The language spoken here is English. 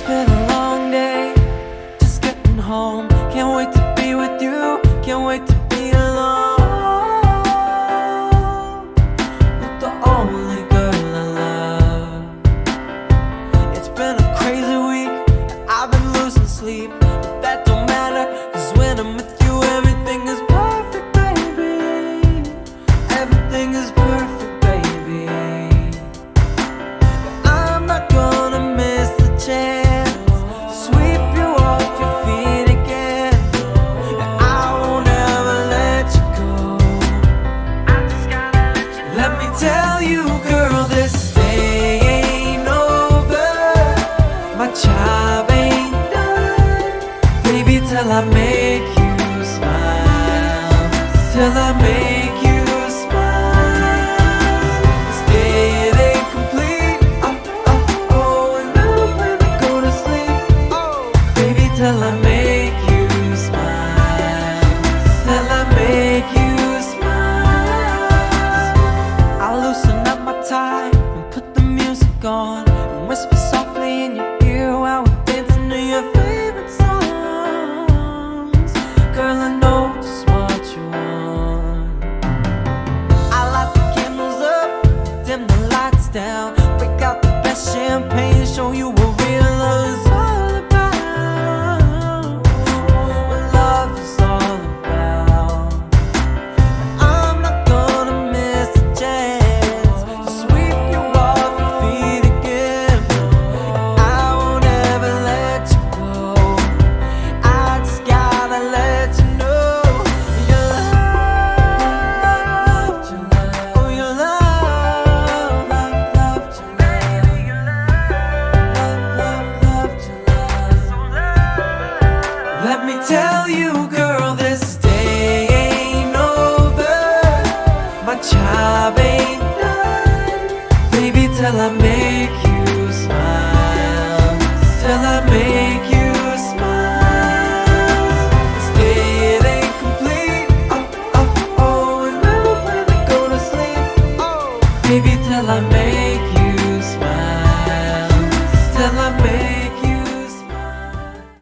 It's been a long day, just getting home. Can't wait to be with you, can't wait to be alone. With the only girl I love. It's been a crazy week, I've been losing sleep. But that don't matter, cause when I'm with you, everything is perfect, baby. Everything is perfect, till I make you smile. Till I make you smile. This day it ain't complete. Oh, oh, oh, and now when I go to sleep, oh, baby, till I make you smile. Till I make you smile. I loosen up my tie and put the music on and whisper dim the lights down, break out the best champagne, show you what you, girl, this day ain't over. My job ain't done, baby, till I make you smile. Till I make you smile. This day ain't complete. Oh, oh, oh, and I go to sleep, baby, till I make you.